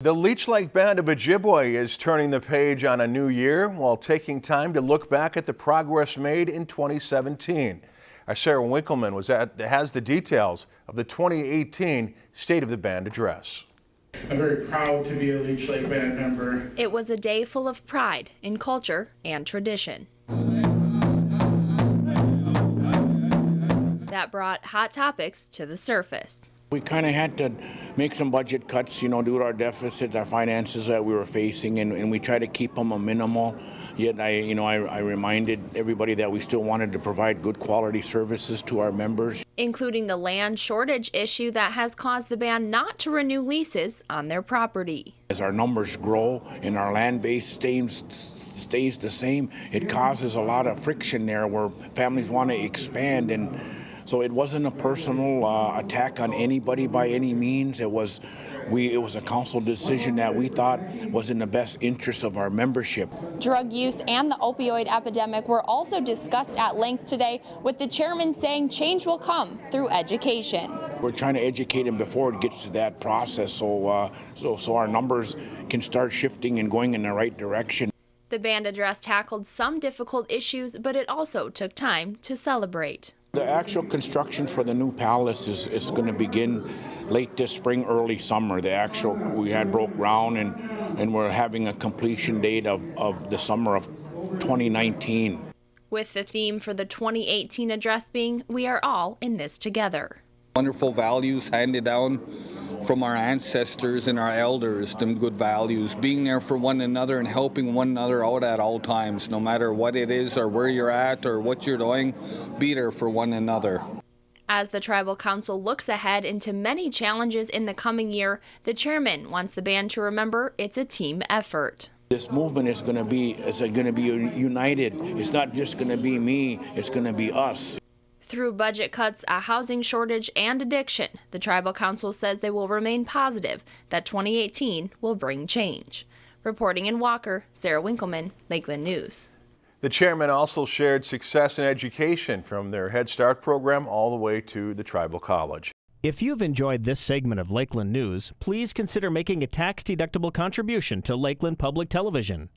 The Leech Lake Band of Ojibwe is turning the page on a new year while taking time to look back at the progress made in 2017. Our uh, Sarah Winkleman was at, has the details of the 2018 State of the Band address. I'm very proud to be a Leech Lake Band member. It was a day full of pride in culture and tradition. That brought hot topics to the surface. We kind of had to make some budget cuts, you know, due to our deficits, our finances that we were facing, and, and we try to keep them a minimal. Yet, I, you know, I, I reminded everybody that we still wanted to provide good quality services to our members. Including the land shortage issue that has caused the band not to renew leases on their property. As our numbers grow and our land base stays, stays the same, it causes a lot of friction there where families want to expand and so it wasn't a personal uh, attack on anybody by any means. It was we it was a council decision that we thought was in the best interest of our membership. Drug use and the opioid epidemic were also discussed at length today with the chairman saying change will come through education. We're trying to educate them before it gets to that process so uh, so so our numbers can start shifting and going in the right direction. The band address tackled some difficult issues, but it also took time to celebrate. The actual construction for the new palace is, is going to begin late this spring, early summer. The actual, we had broke ground and, and we're having a completion date of, of the summer of 2019. With the theme for the 2018 address being, We Are All in This Together. Wonderful values handed down from our ancestors and our elders, them good values, being there for one another and helping one another out at all times, no matter what it is or where you're at or what you're doing, be there for one another. As the Tribal Council looks ahead into many challenges in the coming year, the chairman wants the band to remember it's a team effort. This movement is going to be is going to be united. It's not just going to be me, it's going to be us. Through budget cuts, a housing shortage, and addiction, the Tribal Council says they will remain positive that 2018 will bring change. Reporting in Walker, Sarah Winkleman, Lakeland News. The chairman also shared success in education from their Head Start program all the way to the Tribal College. If you've enjoyed this segment of Lakeland News, please consider making a tax-deductible contribution to Lakeland Public Television.